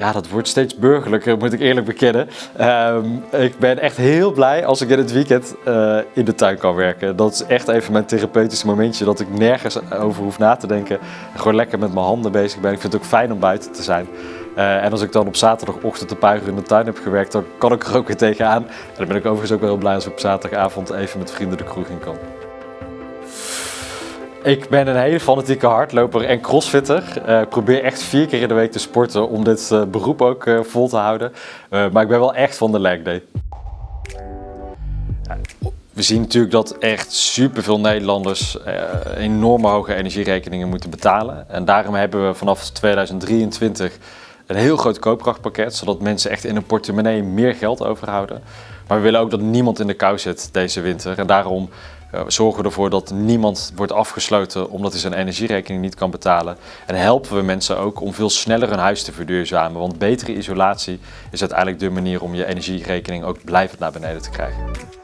Ja, dat wordt steeds burgerlijker, moet ik eerlijk bekennen. Ehm, ik ben echt heel blij als ik in het weekend eh, in de tuin kan werken. Dat is echt even mijn therapeutische momentje, dat ik nergens over hoef na te denken. Gewoon lekker met mijn handen bezig ben. Ik vind het ook fijn om buiten te zijn. Eh, en als ik dan op zaterdagochtend de puiger in de tuin heb gewerkt, dan kan ik er ook weer tegenaan. En dan ben ik overigens ook wel heel blij als ik op zaterdagavond even met vrienden de kroeg in kan. Ik ben een hele fanatieke hardloper en crossfitter. Ik probeer echt vier keer in de week te sporten om dit uh, beroep ook uh, vol te houden. maar ik ben wel echt van de leg day. We zien natuurlijk dat echt superveel Nederlanders enorme hoge energierekeningen moeten betalen. En daarom hebben we vanaf 2023 een heel groot koopkrachtpakket, zodat mensen echt in hun portemonnee meer geld overhouden. Maar we willen ook dat niemand in de kou zit deze winter. En daarom zorgen we ervoor dat niemand wordt afgesloten omdat hij zijn energierekening niet kan betalen. En helpen we mensen ook om veel sneller hun huis te verduurzamen. Want betere isolatie is uiteindelijk de manier om je energierekening ook blijvend naar beneden te krijgen.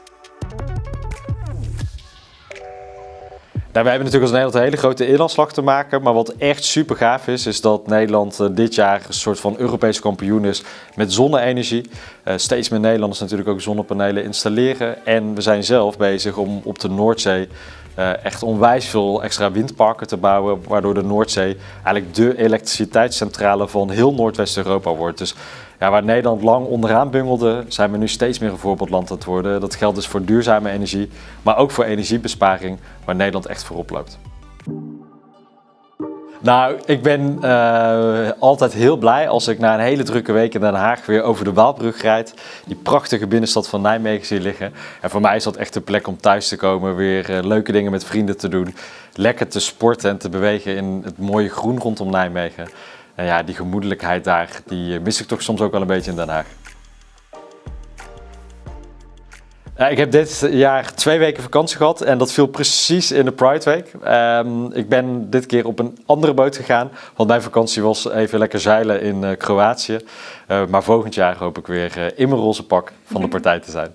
Nou, we hebben natuurlijk als Nederland een hele grote inlandslag te maken. Maar wat echt super gaaf is, is dat Nederland uh, dit jaar een soort van Europese kampioen is met zonne-energie. Uh, steeds meer Nederlanders natuurlijk ook zonnepanelen installeren. En we zijn zelf bezig om op de Noordzee uh, echt onwijs veel extra windparken te bouwen, waardoor de Noordzee eigenlijk de elektriciteitscentrale van heel Noordwest-Europa wordt. Dus ja, waar Nederland lang onderaan bungelde, zijn we nu steeds meer een voorbeeldland aan het worden. Dat geldt dus voor duurzame energie, maar ook voor energiebesparing, waar Nederland echt voorop loopt. Nou, ik ben uh, altijd heel blij als ik na een hele drukke week in Den Haag weer over de Waalbrug rijd. Die prachtige binnenstad van Nijmegen zie liggen. En voor mij is dat echt de plek om thuis te komen, weer uh, leuke dingen met vrienden te doen. Lekker te sporten en te bewegen in het mooie groen rondom Nijmegen. En ja, die gemoedelijkheid daar, die mis ik toch soms ook wel een beetje in Den Haag. Ja, ik heb dit jaar twee weken vakantie gehad en dat viel precies in de Pride Week. Um, ik ben dit keer op een andere boot gegaan, want mijn vakantie was even lekker zeilen in uh, Kroatië. Uh, maar volgend jaar hoop ik weer in mijn roze pak van de partij te zijn.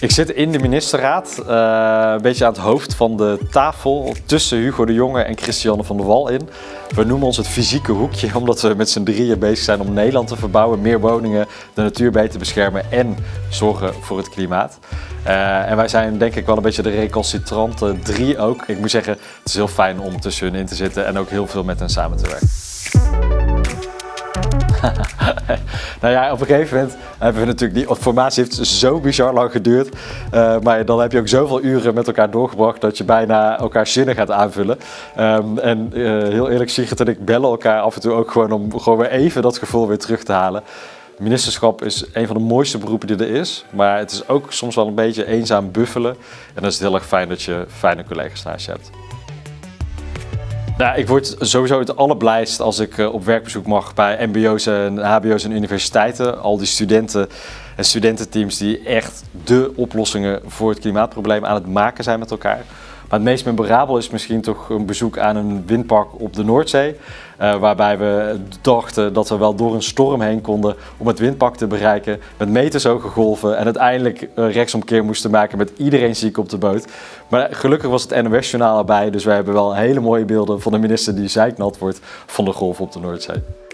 Ik zit in de ministerraad, uh, een beetje aan het hoofd van de tafel tussen Hugo de Jonge en Christiane van der Wal in. We noemen ons het fysieke hoekje, omdat we met z'n drieën bezig zijn om Nederland te verbouwen, meer woningen, de natuur beter beschermen en zorgen voor het klimaat. Uh, en wij zijn denk ik wel een beetje de recalcitrante drie ook. Ik moet zeggen, het is heel fijn om tussen hun in te zitten en ook heel veel met hen samen te werken. nou ja, op een gegeven moment hebben we natuurlijk, die formatie heeft zo bizar lang geduurd. Uh, maar dan heb je ook zoveel uren met elkaar doorgebracht dat je bijna elkaar zinnen gaat aanvullen. Um, en uh, heel eerlijk, Sigrid en ik bellen elkaar af en toe ook gewoon om gewoon weer even dat gevoel weer terug te halen. Ministerschap is een van de mooiste beroepen die er is, maar het is ook soms wel een beetje eenzaam buffelen. En dan is het heel erg fijn dat je fijne collega's naast je hebt. Nou, ik word sowieso het allerblijst als ik eh, op werkbezoek mag bij mbo's en hbo's en universiteiten. Al die studenten en studententeams die echt de oplossingen voor het klimaatprobleem aan het maken zijn met elkaar. Maar het meest memorabel is misschien toch een bezoek aan een windpark op de Noordzee. Uh, waarbij we dachten dat we wel door een storm heen konden om het windpark te bereiken. Met metershoge golven en uiteindelijk een rechtsomkeer moesten maken met iedereen ziek op de boot. Maar gelukkig was het NOS-journaal erbij, dus wij hebben wel hele mooie beelden van de minister die zeiknat wordt van de golven op de Noordzee.